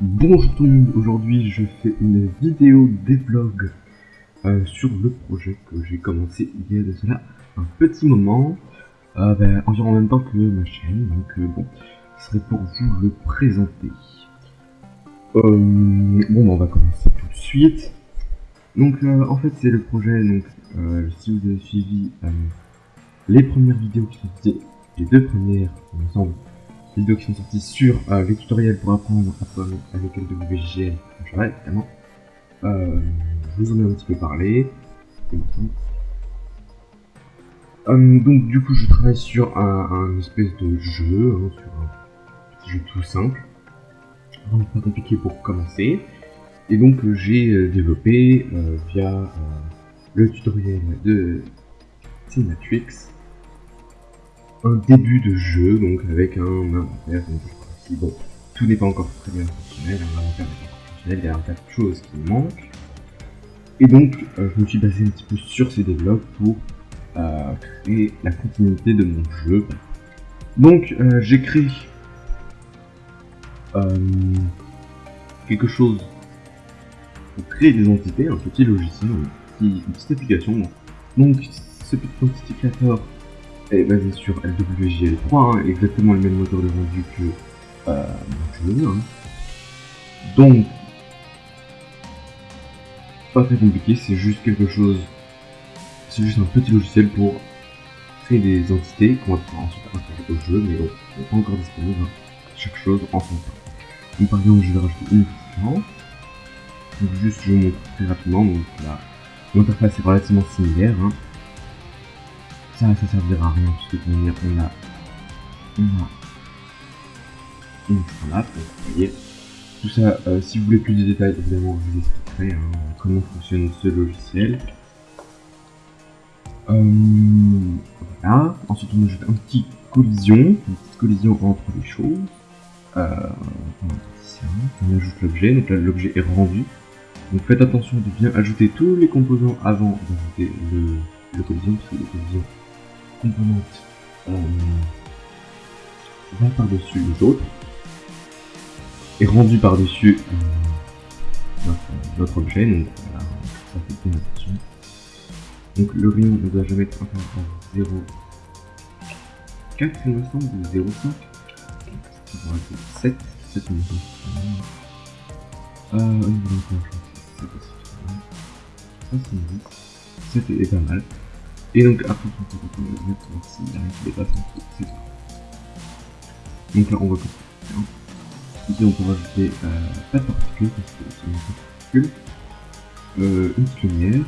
Bonjour tout le monde, aujourd'hui je fais une vidéo devlog euh, sur le projet que j'ai commencé il y a de cela un petit moment, euh, ben, environ en même temps que ma chaîne, donc euh, bon, ce serait pour vous le présenter. Euh, bon, ben, on va commencer tout de suite. Donc en fait c'est le projet, donc si vous avez suivi les premières vidéos qui sont sorties, les deux premières, il me semble, vidéos qui sont sorties sur euh, les tutoriels pour apprendre à programmer avec ouais, évidemment. Euh, je vous en ai un petit peu parlé. Euh, donc du coup je travaille sur un, espèce de jeu, hein, sur un petit jeu tout simple, vraiment pas compliqué pour commencer. Et donc euh, j'ai euh, développé euh, via euh, le tutoriel de Cinematrix un début de jeu, donc avec un inventaire. Bon, tout n'est pas encore très bien fonctionnel, un inventaire fonctionnel, il y a un tas de choses qui manquent. Et donc, euh, je me suis basé un petit peu sur ces développes pour euh, créer la continuité de mon jeu. Donc, euh, j'ai créé euh, quelque chose pour créer des entités, un petit logiciel, une petite application. Donc, ce petit creator est basé sur LWJL3, hein, exactement le même moteur de rendu que euh, jeu. hein. Donc, pas très compliqué, c'est juste quelque chose, c'est juste un petit logiciel pour créer des entités qu'on va pouvoir ensuite intégrer au jeu, mais bon, c'est pas encore disponible, hein. chaque chose en son temps. Donc par exemple, je vais rajouter une différence. Donc juste, je vous montre très rapidement, donc là, l'interface est relativement similaire, hein. Ça, ça servira à rien, puisque de toute manière, on a, une donc vous voyez. Tout ça, euh, si vous voulez plus de détails, évidemment, je vous expliquerai hein, comment fonctionne ce logiciel. Euh, voilà. Ensuite, on ajoute un petit collision, une petite collision entre les choses. Euh, on ajoute l'objet, donc là, l'objet est rendu. Donc faites attention de bien ajouter tous les composants avant d'ajouter le, le collision, parce que les collisions composantes euh, vont par-dessus les autres et rendu par-dessus euh, notre, objet, donc ça fait attention. Donc le rayon ne doit jamais être inférieur à 0,4 il me semble, ou 0,5. On va dire 7, 7 il me semble. Euh, au niveau de l'enclenchement, c'est pas si Ça c'est une 7 est pas mal. Et donc après on peut retourner mettre s'il y a rien qui dépasse en dessous, c'est ça. Donc là on va couper. Ici on peut rajouter euh, pas de particules parce que c'est une particule. Euh, une petite lumière.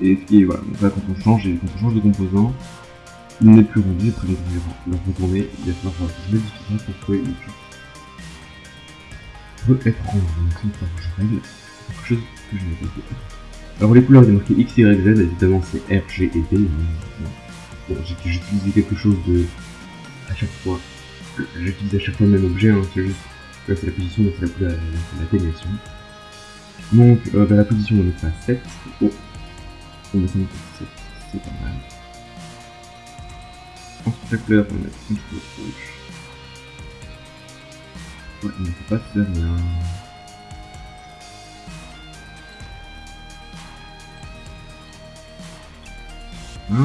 Et ce qui est voilà, donc là quand on change, et quand on change de composant, il n'est plus rendu, après les le retourner, il va falloir modifie ça pour trouver une chose peut être rendu. Donc c'est une quelque chose que je n'ai pas fait. Alors les couleurs, il est marqué X, Y, Z, évidemment c'est R, G et B. hein. Bon, utilisé quelque chose de à chaque fois. J'utilise à chaque fois le même objet, hein, c'est juste là c'est la position, là c'est la c'est l'atténuation. Donc euh, bah, la position on est à 7. Oh, on va mettre 7, c'est pas mal. Ensuite la couleur on une peu rouge. Ouais, on ne peut pas faire rien. Ça,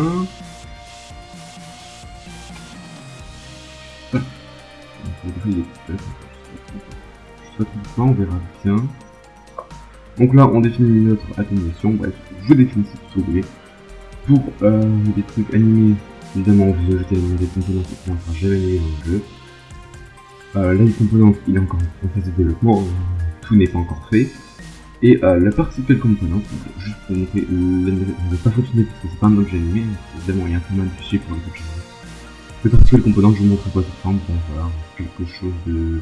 on verra bien. Donc là, on définit notre atténuation. Bref, je définis si vous voulez. Pour euh, des trucs animés, évidemment, vous ajoutez des composants qui ne sera jamais animés dans le jeu. Euh, là, les composants, il est encore en phase de développement, tout n'est pas encore fait. Et euh, la particle component, donc, juste pour montrer, euh, ne pas fonctionner parce que c'est pas un objet animé, évidemment, il y a un format de fichier pour les objets animés. Le particle component, je vous montre quoi ça ressemble, bon, voilà, quelque chose de...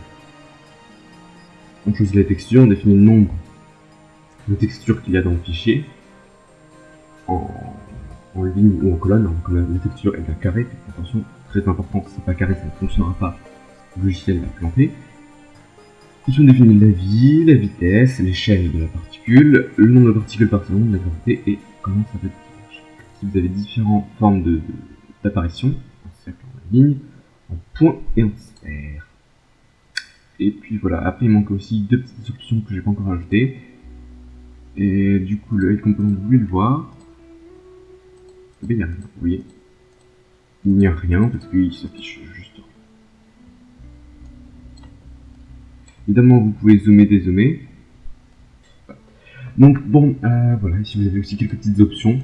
On choisit la texture, on définit le nombre de textures qu'il y a dans le fichier, en, en ligne ou en colonne, donc la, la texture est bien carrée, faites attention, très important, c'est pas carré, ça ne fonctionnera pas, le logiciel va planter. Ici on définit la vie, la vitesse, l'échelle de la particule, le nombre de particules par seconde, la gravité et comment ça va être Si vous avez différentes formes de- de- d'apparition, en cercle, en ligne, en point et en sphère. Et puis voilà, après il manque aussi deux petites options que j'ai pas encore ajoutées. Et du coup, le component, vous voulez le voir. Eh bien, il n'y a rien, vous voyez. Il n'y a rien parce qu'il s'affiche juste. Évidemment, vous pouvez zoomer, dézoomer. Donc bon, euh, voilà, ici vous avez aussi quelques petites options.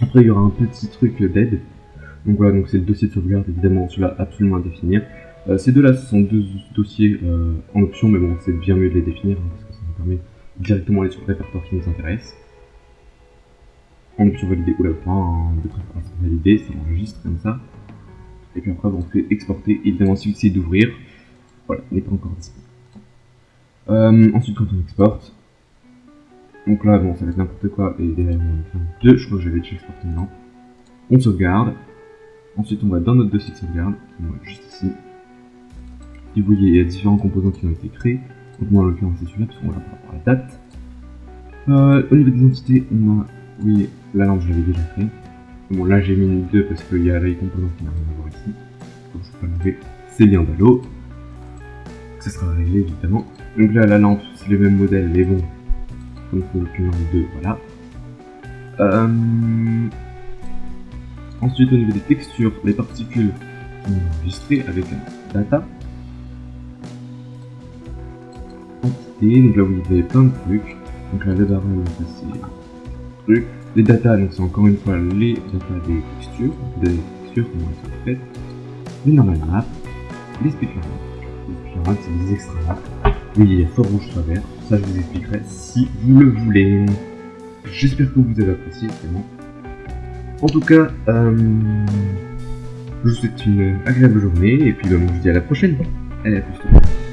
Après, il y aura un petit truc d'aide. Donc voilà, donc c'est le dossier de sauvegarde, évidemment, celui-là absolument à définir. Euh, ces deux-là, ce sont deux dossiers euh, en option, mais bon, c'est bien mieux de les définir, hein, parce que ça nous permet directement aller sur le répertoire qui nous intéresse. En option validée, ou la point de préférence validée, ça enregistre comme ça. Et puis après, on fait exporter, évidemment, si vous essayez d'ouvrir, voilà, n'est pas encore disponible. Euh, ensuite, quand on exporte, donc là, bon, ça va être n'importe quoi, et derrière, on va deux, je crois que j'avais déjà exporté maintenant. On sauvegarde, ensuite on va dans notre dossier de sauvegarde, qui va juste ici. Et vous voyez, il y a différents composants qui ont été créés, donc moi en l'occurrence c'est celui-là, parce qu'on va par rapport à la date. Euh, au niveau des entités, on a, oui, la lampe je l'avais déjà créée. Bon là j'ai mis une 2 parce qu'il y a les composants qui n'ont rien à voir ici. Donc je peux enlever ces liens d'allo. Ça sera réglé évidemment. Donc là la lampe c'est le même modèle mais bon, comme c'est une lampe 2, voilà. Euh... Ensuite au niveau des textures, les particules sont enregistrées avec un data. Entité, donc là vous avez plein de trucs. Donc là, le barrel, c'est truc. Les datas, donc c'est encore une fois les datas des textures, des textures, comment elles sont faites. Les normal maps, les speaker Les speaker c'est des extra maps. Oui, il y a soit rouge, vert. Ça, je vous expliquerai si vous le voulez. J'espère que vous avez apprécié, vraiment. En tout cas, euh, je vous souhaite une agréable journée et puis bah, je vous dis à la prochaine. Allez, à plus.